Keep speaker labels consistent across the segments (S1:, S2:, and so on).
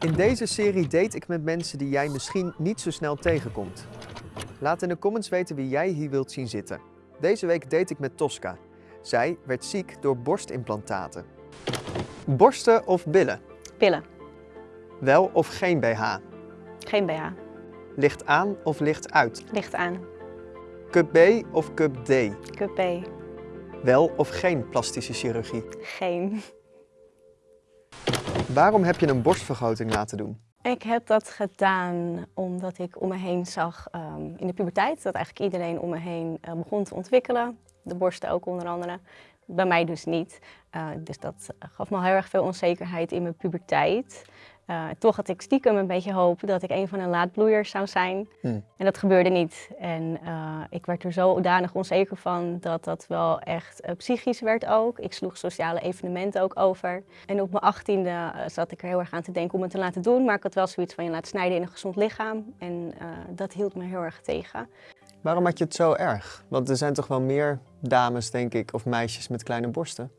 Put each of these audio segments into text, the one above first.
S1: In deze serie date ik met mensen die jij misschien niet zo snel tegenkomt. Laat in de comments weten wie jij hier wilt zien zitten. Deze week date ik met Tosca. Zij werd ziek door borstimplantaten. Borsten of billen?
S2: Pillen.
S1: Wel of geen BH?
S2: Geen BH.
S1: Licht aan of licht uit?
S2: Licht aan.
S1: Cup B of Cup D?
S2: Cup B.
S1: Wel of geen plastische chirurgie?
S2: Geen.
S1: Waarom heb je een borstvergroting laten doen?
S2: Ik heb dat gedaan omdat ik om me heen zag ehm, in de puberteit dat eigenlijk iedereen om me heen eh, begon te ontwikkelen. De borsten ook onder andere. Bij mij dus niet. Eh, dus dat gaf me heel erg veel onzekerheid in mijn puberteit. Uh, toch had ik stiekem een beetje hoop dat ik een van de laadbloeiers zou zijn.
S1: Hmm.
S2: En dat gebeurde niet. En uh, ik werd er zodanig onzeker van dat dat wel echt uh, psychisch werd ook. Ik sloeg sociale evenementen ook over. En op mijn achttiende zat ik er heel erg aan te denken om het te laten doen. Maar ik had wel zoiets van je laat snijden in een gezond lichaam. En dat hield me heel erg tegen.
S1: Waarom had je het zo erg? Want er zijn toch wel meer dames, denk ik, of meisjes met kleine borsten?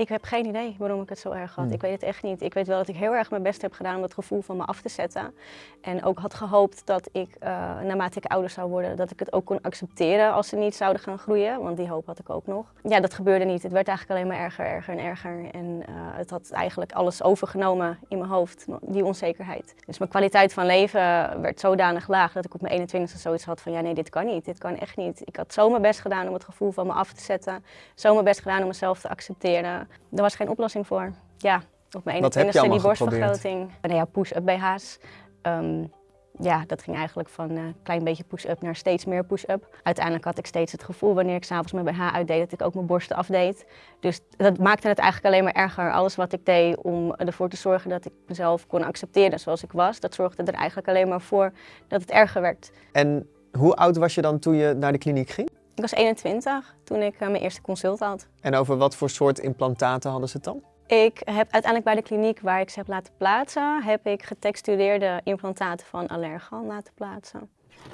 S2: Ik heb geen idee waarom ik het zo erg had.
S1: Hmm.
S2: Ik weet het echt niet. Ik weet wel dat ik heel erg mijn best heb gedaan om dat gevoel van me af te zetten. En ook had gehoopt dat ik, uh, naarmate ik ouder zou worden, dat ik het ook kon accepteren als ze niet zouden gaan groeien. Want die hoop had ik ook nog. Ja, dat gebeurde niet. Het werd eigenlijk alleen maar erger, erger en erger. En uh, het had eigenlijk alles overgenomen in mijn hoofd, die onzekerheid. Dus mijn kwaliteit van leven werd zodanig laag dat ik op mijn 21ste zoiets had van ja nee, dit kan niet. Dit kan echt niet. Ik had zo mijn best gedaan om het gevoel van me af te zetten. Zo mijn best gedaan om mezelf te accepteren. Er was geen oplossing voor. Ja, op mijn 21ste die borstvergroting. Nou ja, push-up BH's. Um, ja, dat ging eigenlijk van een klein beetje push-up naar steeds meer push-up. Uiteindelijk had ik steeds het gevoel wanneer ik s'avonds mijn BH uitdeed dat ik ook mijn borsten afdeed. Dus dat maakte het eigenlijk alleen maar erger. Alles wat ik deed om ervoor te zorgen dat ik mezelf kon accepteren zoals ik was, dat zorgde er eigenlijk alleen maar voor dat het erger werd.
S1: En hoe oud was je dan toen je naar de kliniek ging?
S2: Ik was 21 toen ik uh, mijn eerste consult had.
S1: En over wat voor soort implantaten hadden ze het dan?
S2: Ik heb uiteindelijk bij de kliniek waar ik ze heb laten plaatsen, heb ik getextureerde implantaten van Allergan laten plaatsen.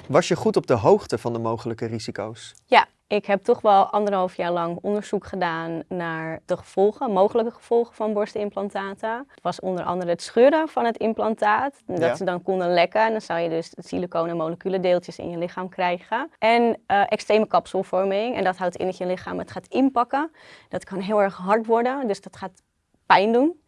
S1: Was je goed op de hoogte van de mogelijke risico's?
S2: Ja, ik heb toch wel anderhalf jaar lang onderzoek gedaan naar de gevolgen, mogelijke gevolgen van borstimplantaten. Het was onder andere het scheuren van het implantaat, dat
S1: Ja.
S2: ze dan konden lekken. En dan zou je dus siliconen en moleculen deeltjes in je lichaam krijgen. En eh, extreme kapselvorming, en dat houdt in dat je lichaam het gaat inpakken. Dat kan heel erg hard worden, dus dat gaat pijn doen.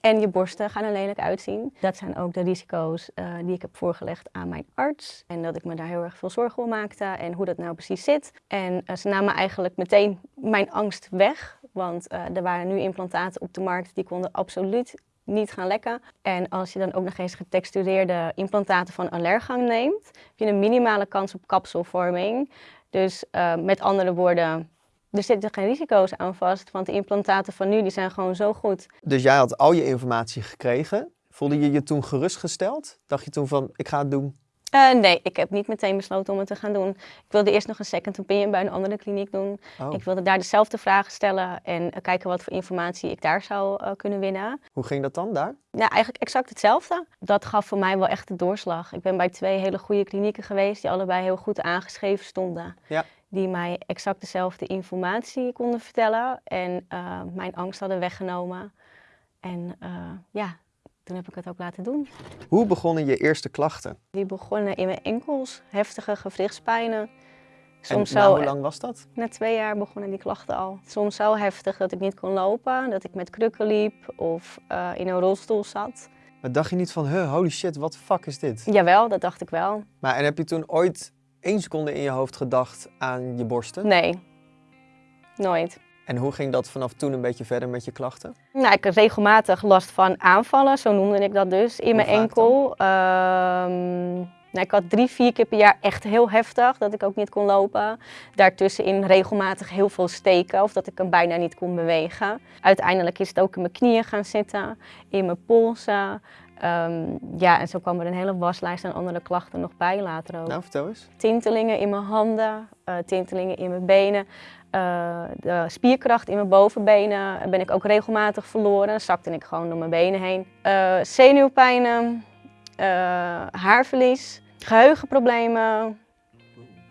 S2: En je borsten gaan er lelijk uitzien. Dat zijn ook de risico's uh, die ik heb voorgelegd aan mijn arts. En dat ik me daar heel erg veel zorgen om maakte en hoe dat nou precies zit. En uh, ze namen eigenlijk meteen mijn angst weg. Want uh, er waren nu implantaten op de markt die konden absoluut niet gaan lekken. En als je dan ook nog eens getextureerde implantaten van allergang neemt, heb je een minimale kans op kapselvorming. Dus met andere woorden, er zitten geen risico's aan vast, want de implantaten van nu die zijn gewoon zo goed.
S1: Dus jij had al je informatie gekregen. Voelde je je toen gerustgesteld? Dacht je toen van, ik ga het doen?
S2: Uh, nee, ik heb niet meteen besloten om het te gaan doen. Ik wilde eerst nog een second opinion bij een andere kliniek doen.
S1: Oh.
S2: Ik wilde daar dezelfde vragen stellen en uh, kijken wat voor informatie ik daar zou uh, kunnen winnen.
S1: Hoe ging dat dan daar?
S2: Ja, eigenlijk exact hetzelfde. Dat gaf voor mij wel echt de doorslag. Ik ben bij twee hele goede klinieken geweest die allebei heel goed aangeschreven stonden.
S1: Ja.
S2: Die mij exact dezelfde informatie konden vertellen en uh, mijn angst hadden weggenomen. En uh, ja, toen heb ik het ook laten doen.
S1: Hoe begonnen je eerste klachten?
S2: Die begonnen in mijn enkels, heftige gewrichtspijnen.
S1: Soms en zo, hoe lang was dat?
S2: Na twee jaar begonnen die klachten al. Soms zo heftig dat ik niet kon lopen, dat ik met krukken liep of uh, in een rolstoel zat.
S1: Maar dacht je niet van, huh, holy shit, wat fuck is dit?
S2: Jawel, dat dacht ik wel.
S1: Maar en heb je toen ooit één seconde in je hoofd gedacht aan je borsten?
S2: Nee, nooit.
S1: En hoe ging dat vanaf toen een beetje verder met je klachten?
S2: Nou, ik had regelmatig last van aanvallen, zo noemde ik dat dus, in mijn enkel. Um, nou, ik had drie, vier keer per jaar echt heel heftig, dat ik ook niet kon lopen. Daartussenin regelmatig heel veel steken, of dat ik hem bijna niet kon bewegen. Uiteindelijk is het ook in mijn knieën gaan zitten, in mijn polsen. Um, ja, en zo kwam er een hele waslijst aan andere klachten nog bij later ook.
S1: Nou, vertel eens.
S2: Tintelingen in mijn handen, uh, tintelingen in mijn benen. Uh, de spierkracht in mijn bovenbenen ben ik ook regelmatig verloren. Dan zakte ik gewoon door mijn benen heen. Uh, zenuwpijnen, haarverlies, geheugenproblemen.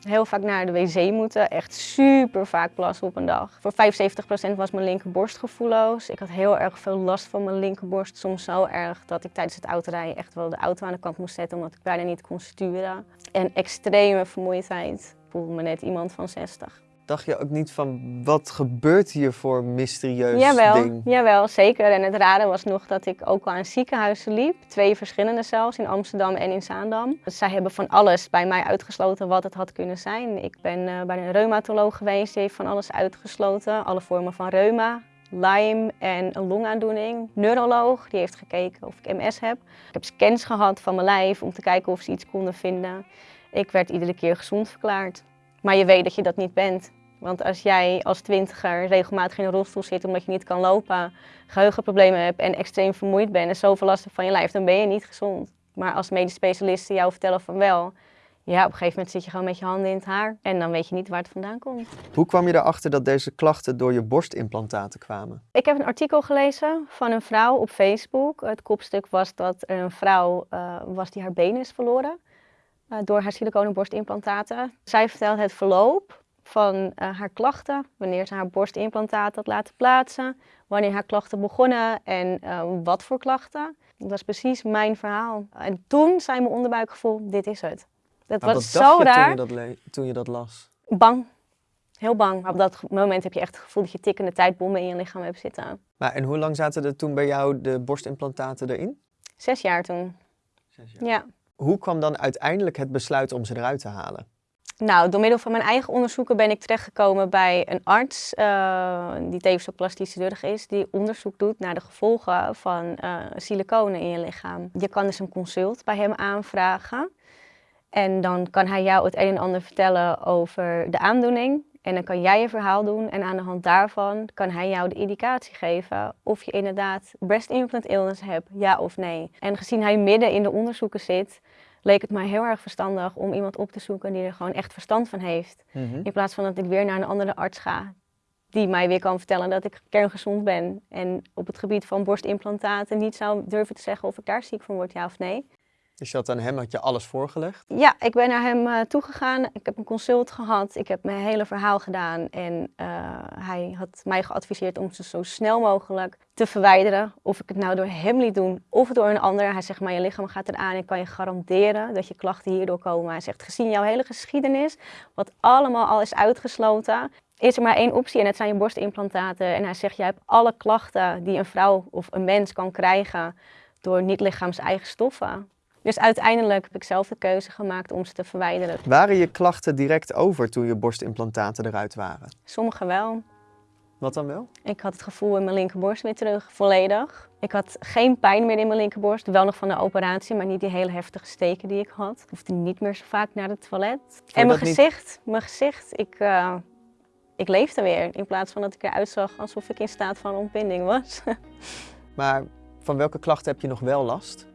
S2: Heel vaak naar de wc moeten. Echt super vaak plassen op een dag. Voor 75% was mijn linkerborst gevoelloos. Ik had heel erg veel last van mijn linkerborst. Soms zo erg dat ik tijdens het autorijden echt wel de auto aan de kant moest zetten omdat ik bijna niet kon sturen. En extreme vermoeidheid. Ik voelde me net iemand van 60
S1: dacht je ook niet van wat gebeurt hier voor mysterieus
S2: jawel,
S1: ding?
S2: Jawel, zeker. En het rare was nog dat ik ook al aan ziekenhuizen liep. Twee verschillende zelfs, in Amsterdam en in Zaandam. Dus zij hebben van alles bij mij uitgesloten wat het had kunnen zijn. Ik ben uh, bij een reumatoloog geweest, die heeft van alles uitgesloten. Alle vormen van reuma, Lyme en een longaandoening. Neuroloog, die heeft gekeken of ik MS heb. Ik heb scans gehad van mijn lijf om te kijken of ze iets konden vinden. Ik werd iedere keer gezond verklaard. Maar je weet dat je dat niet bent. Want als jij als twintiger regelmatig in een rolstoel zit omdat je niet kan lopen, geheugenproblemen hebt en extreem vermoeid bent en zoveel last van je lijf, dan ben je niet gezond. Maar als medisch specialisten jou vertellen van wel, ja, op een gegeven moment zit je gewoon met je handen in het haar en dan weet je niet waar het vandaan komt.
S1: Hoe kwam je erachter dat deze klachten door je borstimplantaten kwamen?
S2: Ik heb een artikel gelezen van een vrouw op Facebook. Het kopstuk was dat er een vrouw uh, was die haar benen is verloren uh, door haar siliconen borstimplantaten. Zij vertelt het verloop van uh, haar klachten, wanneer ze haar borstimplantaat had laten plaatsen, wanneer haar klachten begonnen en uh, wat voor klachten. Dat was precies mijn verhaal. En toen zei mijn onderbuikgevoel, dit is het.
S1: Dat maar was zo raar. Toen je, dat toen je dat las?
S2: Bang. Heel bang. Op dat moment heb je echt het gevoel dat je tikkende tijdbommen in je lichaam hebt zitten.
S1: Maar en hoe lang zaten er toen bij jou de borstimplantaten erin?
S2: Zes jaar toen.
S1: Zes jaar.
S2: Ja.
S1: Hoe kwam dan uiteindelijk het besluit om ze eruit te halen?
S2: Nou, door middel van mijn eigen onderzoeken ben ik terechtgekomen bij een arts, uh, die tevens ook plastisch chirurg is, die onderzoek doet naar de gevolgen van uh, siliconen in je lichaam. Je kan dus een consult bij hem aanvragen en dan kan hij jou het een en ander vertellen over de aandoening. En dan kan jij je verhaal doen en aan de hand daarvan kan hij jou de indicatie geven of je inderdaad breast implant illness hebt, ja of nee. En gezien hij midden in de onderzoeken zit, leek het mij heel erg verstandig om iemand op te zoeken die er gewoon echt verstand van heeft.
S1: Mhm.
S2: In plaats van dat ik weer naar een andere arts ga die mij weer kan vertellen dat ik kerngezond ben. En op het gebied van borstimplantaten niet zou durven te zeggen of ik daar ziek van word, ja of nee.
S1: Dus je had aan hem had je alles voorgelegd?
S2: Ja, ik ben naar hem uh, toegegaan. Ik heb een consult gehad. Ik heb mijn hele verhaal gedaan. En uh, hij had mij geadviseerd om ze zo snel mogelijk te verwijderen. Of ik het nou door hem liet doen of door een ander. Hij zegt, maar je lichaam gaat eraan. Ik kan je garanderen dat je klachten hierdoor komen. Hij zegt, gezien jouw hele geschiedenis, wat allemaal al is uitgesloten, is er maar één optie en het zijn je borstimplantaten. En hij zegt, jij hebt alle klachten die een vrouw of een mens kan krijgen door niet-lichaams eigen stoffen. Dus uiteindelijk heb ik zelf de keuze gemaakt om ze te verwijderen.
S1: Waren je klachten direct over toen je borstimplantaten eruit waren?
S2: Sommige wel.
S1: Wat dan wel?
S2: Ik had het gevoel in mijn linkerborst weer terug, volledig. Ik had geen pijn meer in mijn linkerborst, wel nog van de operatie, maar niet die hele heftige steken die ik had. Ik hoefde niet meer zo vaak naar het toilet. en mijn gezicht, mijn gezicht, ik, uh, ik leefde weer. In plaats van dat ik eruit zag alsof ik in staat van ontbinding was.
S1: maar van welke klachten heb je nog wel last?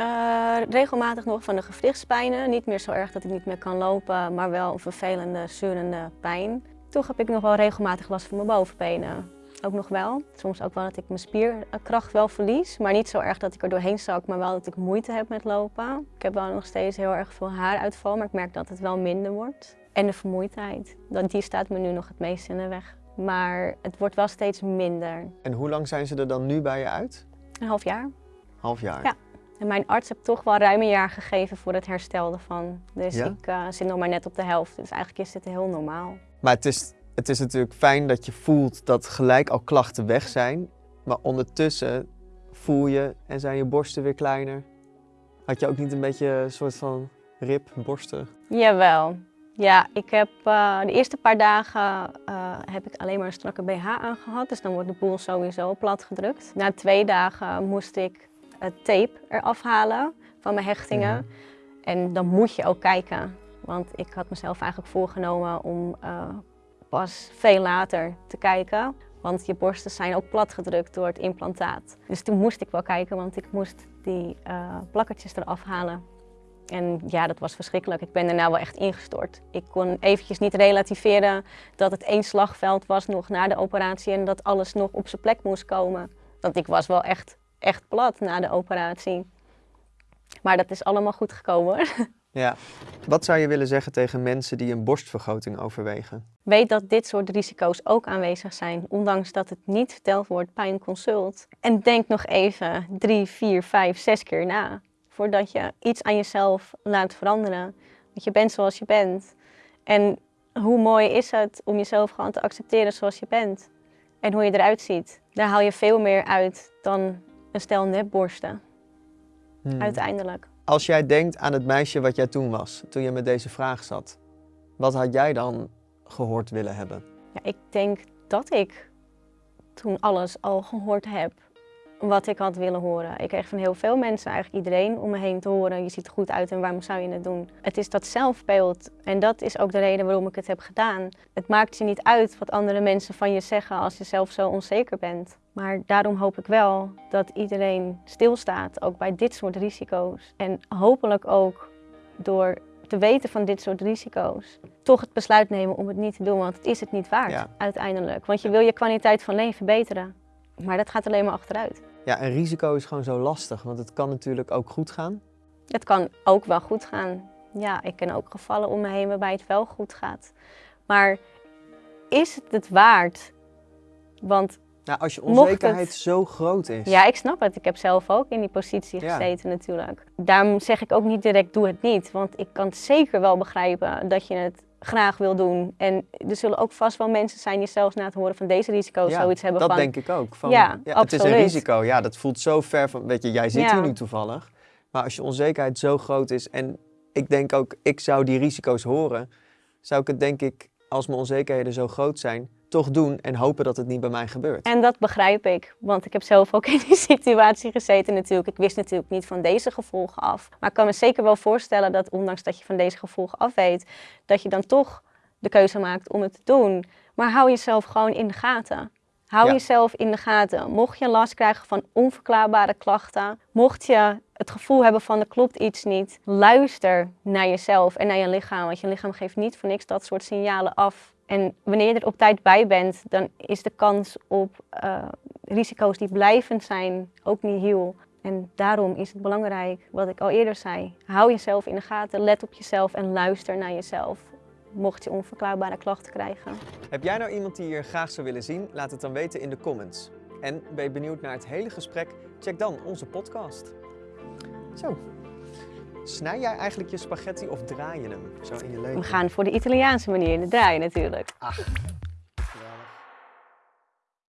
S2: Uh, regelmatig nog van de gewrichtspijnen. Niet meer zo erg dat ik niet meer kan lopen, maar wel een vervelende, zeurende pijn. Toch heb ik nog wel regelmatig last van mijn bovenbenen. Ook nog wel. Soms ook wel dat ik mijn spierkracht wel verlies. Maar niet zo erg dat ik er doorheen zak, maar wel dat ik moeite heb met lopen. Ik heb wel nog steeds heel erg veel haaruitval, maar ik merk dat het wel minder wordt. En de vermoeidheid. Die staat me nu nog het meest in de weg. Maar het wordt wel steeds minder.
S1: En hoe lang zijn ze er dan nu bij je uit?
S2: Een half jaar.
S1: Half jaar?
S2: Ja. En mijn arts heeft toch wel ruim een jaar gegeven voor het herstel ervan. Dus ik uh, zit nog maar net op de helft. Dus eigenlijk is dit heel normaal.
S1: Maar het is, het is natuurlijk fijn dat je voelt dat gelijk al klachten weg zijn. Maar ondertussen voel je en zijn je borsten weer kleiner. Had je ook niet een beetje een soort van rib, borsten?
S2: Jawel. Ja, ik heb uh, de eerste paar dagen uh, heb ik alleen maar een strakke BH aangehad. Dus dan wordt de boel sowieso plat gedrukt. Na twee dagen moest ik tape eraf halen van mijn hechtingen. Mhm. En dan moet je ook kijken. Want ik had mezelf eigenlijk voorgenomen om uh, pas veel later te kijken. Want je borsten zijn ook platgedrukt door het implantaat. Dus toen moest ik wel kijken, want ik moest die uh, plakkertjes eraf halen. En ja, dat was verschrikkelijk. Ik ben daarna wel echt ingestort. Ik kon eventjes niet relativeren dat het één slagveld was nog na de operatie en dat alles nog op zijn plek moest komen. Want ik was wel echt echt plat na de operatie. Maar dat is allemaal goed gekomen
S1: Ja. Wat zou je willen zeggen tegen mensen die een borstvergroting overwegen?
S2: Weet dat dit soort risico's ook aanwezig zijn, ondanks dat het niet verteld wordt bij een consult. En denk nog even drie, vier, vijf, zes keer na voordat je iets aan jezelf laat veranderen. Want je bent zoals je bent. En hoe mooi is het om jezelf gewoon te accepteren zoals je bent. En hoe je eruit ziet. Daar haal je veel meer uit dan een stel nepborsten.
S1: Hmm.
S2: Uiteindelijk.
S1: Als jij denkt aan het meisje wat jij toen was, toen je met deze vraag zat, wat had jij dan gehoord willen hebben?
S2: Ja, ik denk dat ik toen alles al gehoord heb wat ik had willen horen. Ik kreeg van heel veel mensen, eigenlijk iedereen om me heen te horen, je ziet er goed uit en waarom zou je het doen? Het is dat zelfbeeld en dat is ook de reden waarom ik het heb gedaan. Het maakt je niet uit wat andere mensen van je zeggen als je zelf zo onzeker bent. Maar daarom hoop ik wel dat iedereen stilstaat, ook bij dit soort risico's. En hopelijk ook door te weten van dit soort risico's, toch het besluit nemen om het niet te doen, want het is het niet waard
S1: Ja.
S2: uiteindelijk. Want je wil je kwaliteit van leven verbeteren, maar dat gaat alleen maar achteruit.
S1: Ja, een risico is gewoon zo lastig, want het kan natuurlijk ook goed gaan.
S2: Het kan ook wel goed gaan. Ja, ik ken ook gevallen om me heen waarbij het wel goed gaat. Maar is het het waard? Want
S1: Nou, als je
S2: het-
S1: onzekerheid zo groot is.
S2: ja, ik snap het. Ik heb zelf ook in die positie
S1: Ja.
S2: gezeten natuurlijk. Daarom zeg ik ook niet direct doe het niet. Want ik kan zeker wel begrijpen dat je het graag wil doen. En er zullen ook vast wel mensen zijn die zelfs na het horen van deze risico's
S1: Ja,
S2: zoiets hebben
S1: dat
S2: van...
S1: denk ik ook. Van,
S2: Ja,
S1: het is een risico. Ja, dat voelt zo ver van. Weet je, jij zit
S2: Ja.
S1: hier nu toevallig. Maar als je onzekerheid zo groot is. En ik denk ook, ik zou die risico's horen. Zou ik het denk ik, als mijn onzekerheden zo groot zijn, toch doen. En hopen dat het niet bij mij gebeurt.
S2: En dat begrijp ik, want ik heb zelf ook in die situatie gezeten natuurlijk. Ik wist natuurlijk niet van deze gevolgen af. Maar ik kan me zeker wel voorstellen dat ondanks dat je van deze gevolgen af weet, dat je dan toch de keuze maakt om het te doen. Maar hou jezelf gewoon in de gaten. Hou
S1: Ja.
S2: jezelf in de gaten. Mocht je last krijgen van onverklaarbare klachten, mocht je het gevoel hebben van er klopt iets niet, luister naar jezelf en naar je lichaam. Want je lichaam geeft niet voor niks dat soort signalen af. En wanneer je er op tijd bij bent, dan is de kans op eh, risico's die blijvend zijn ook niet heel. En daarom is het belangrijk, wat ik al eerder zei, hou jezelf in de gaten, let op jezelf en luister naar jezelf. Mocht je onverklaarbare klachten krijgen.
S1: Heb jij nou iemand die je graag zou willen zien? Laat het dan weten in de comments. En ben je benieuwd naar het hele gesprek? Check dan onze podcast. Zo. Snij jij eigenlijk je spaghetti of draai je hem zo in je leven?
S2: We gaan voor de Italiaanse manier, de draaien natuurlijk.
S1: Ach,